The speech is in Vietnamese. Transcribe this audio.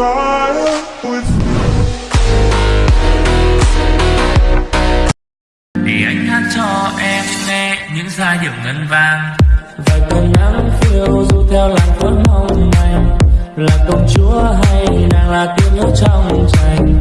fire with Để anh hát cho em nghe những giai điệu ngân vang. Và cơn nắng phiêu du theo làn phớt mong manh. Là công chúa hay nàng là tiên nữ trong tranh